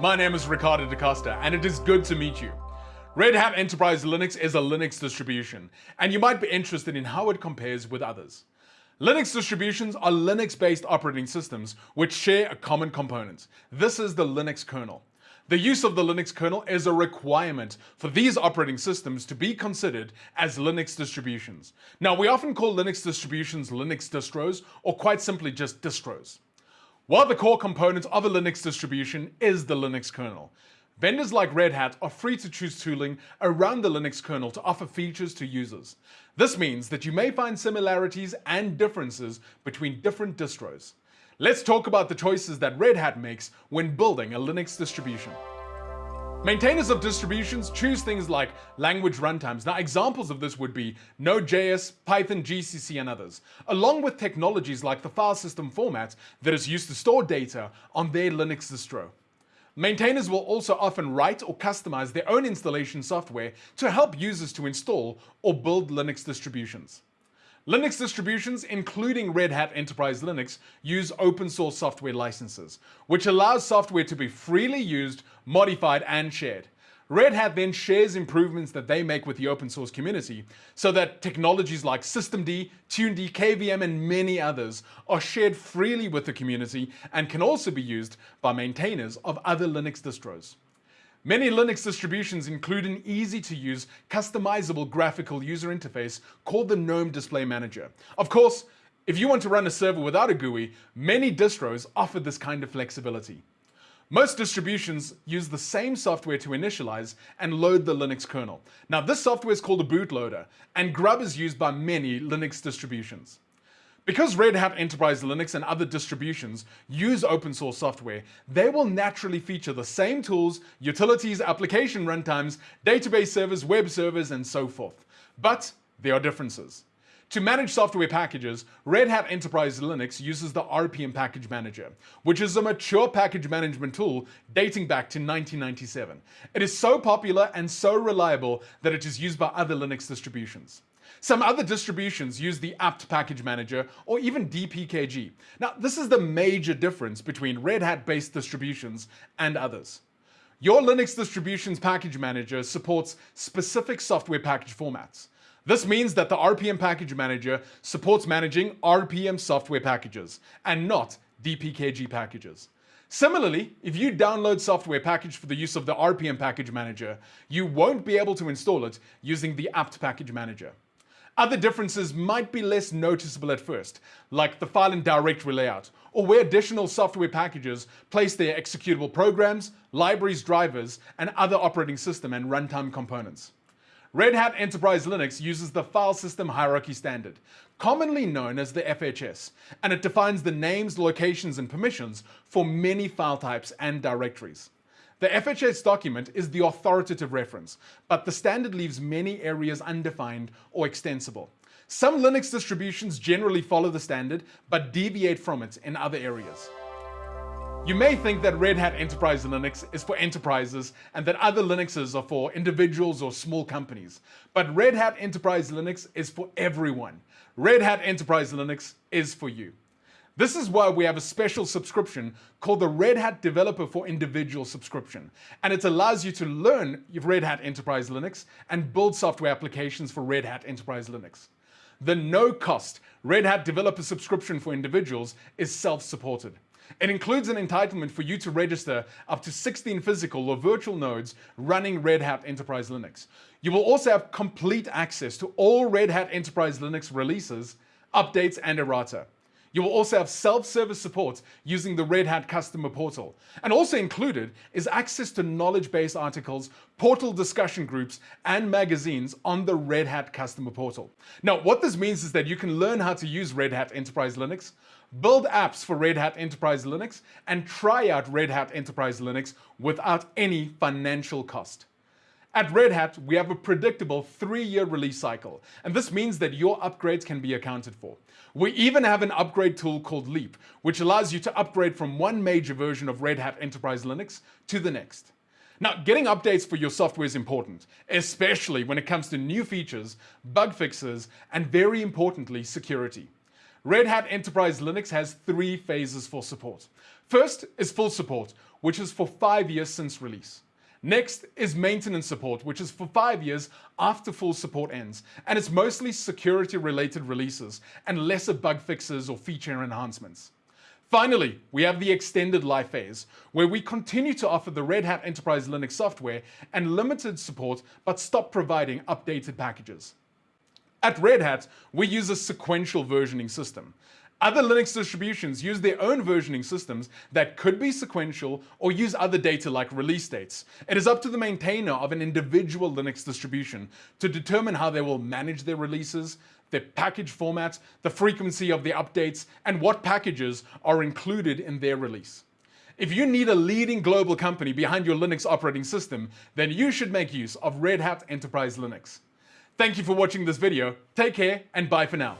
My name is Ricardo da Costa, and it is good to meet you. Red Hat Enterprise Linux is a Linux distribution, and you might be interested in how it compares with others. Linux distributions are Linux-based operating systems which share a common component. This is the Linux kernel. The use of the Linux kernel is a requirement for these operating systems to be considered as Linux distributions. Now, we often call Linux distributions Linux distros, or quite simply just distros. While the core component of a Linux distribution is the Linux kernel, vendors like Red Hat are free to choose tooling around the Linux kernel to offer features to users. This means that you may find similarities and differences between different distros. Let's talk about the choices that Red Hat makes when building a Linux distribution. Maintainers of distributions choose things like language runtimes. Now, examples of this would be Node.js, Python, GCC, and others, along with technologies like the file system format that is used to store data on their Linux distro. Maintainers will also often write or customize their own installation software to help users to install or build Linux distributions. Linux distributions, including Red Hat Enterprise Linux, use open source software licenses, which allows software to be freely used, modified, and shared. Red Hat then shares improvements that they make with the open source community so that technologies like systemd, tuned, KVM, and many others are shared freely with the community and can also be used by maintainers of other Linux distros. Many Linux distributions include an easy-to-use, customizable graphical user interface called the GNOME Display Manager. Of course, if you want to run a server without a GUI, many distros offer this kind of flexibility. Most distributions use the same software to initialize and load the Linux kernel. Now this software is called a bootloader, and Grub is used by many Linux distributions. Because Red Hat Enterprise Linux and other distributions use open source software, they will naturally feature the same tools, utilities, application runtimes, database servers, web servers, and so forth. But there are differences. To manage software packages, Red Hat Enterprise Linux uses the RPM Package Manager, which is a mature package management tool dating back to 1997. It is so popular and so reliable that it is used by other Linux distributions. Some other distributions use the apt package manager or even dpkg. Now, this is the major difference between Red Hat based distributions and others. Your Linux distribution's package manager supports specific software package formats. This means that the RPM package manager supports managing RPM software packages and not dpkg packages. Similarly, if you download software package for the use of the RPM package manager, you won't be able to install it using the apt package manager. Other differences might be less noticeable at first, like the file and directory layout, or where additional software packages place their executable programs, libraries, drivers, and other operating system and runtime components. Red Hat Enterprise Linux uses the File System Hierarchy Standard, commonly known as the FHS, and it defines the names, locations, and permissions for many file types and directories. The FHS document is the authoritative reference, but the standard leaves many areas undefined or extensible. Some Linux distributions generally follow the standard, but deviate from it in other areas. You may think that Red Hat Enterprise Linux is for enterprises and that other Linuxes are for individuals or small companies. But Red Hat Enterprise Linux is for everyone. Red Hat Enterprise Linux is for you. This is why we have a special subscription called the Red Hat Developer for Individual subscription. And it allows you to learn Red Hat Enterprise Linux and build software applications for Red Hat Enterprise Linux. The no cost Red Hat Developer subscription for individuals is self-supported. It includes an entitlement for you to register up to 16 physical or virtual nodes running Red Hat Enterprise Linux. You will also have complete access to all Red Hat Enterprise Linux releases, updates, and errata. You will also have self-service support using the Red Hat Customer Portal. And also included is access to knowledge base articles, portal discussion groups, and magazines on the Red Hat Customer Portal. Now, what this means is that you can learn how to use Red Hat Enterprise Linux, build apps for Red Hat Enterprise Linux, and try out Red Hat Enterprise Linux without any financial cost. At Red Hat, we have a predictable three-year release cycle, and this means that your upgrades can be accounted for. We even have an upgrade tool called Leapp, which allows you to upgrade from one major version of Red Hat Enterprise Linux to the next. Now, getting updates for your software is important, especially when it comes to new features, bug fixes, and very importantly, security. Red Hat Enterprise Linux has three phases for support. First is full support, which is for five years since release. Next is maintenance support, which is for five years after full support ends, and it's mostly security related releases and lesser bug fixes or feature enhancements. Finally, we have the extended life phase, where we continue to offer the Red Hat Enterprise Linux software and limited support, but stop providing updated packages. At Red Hat, we use a sequential versioning system. Other Linux distributions use their own versioning systems that could be sequential or use other data like release dates. It is up to the maintainer of an individual Linux distribution to determine how they will manage their releases, their package formats, the frequency of the updates, and what packages are included in their release. If you need a leading global company behind your Linux operating system, then you should make use of Red Hat Enterprise Linux. Thank you for watching this video. Take care and bye for now.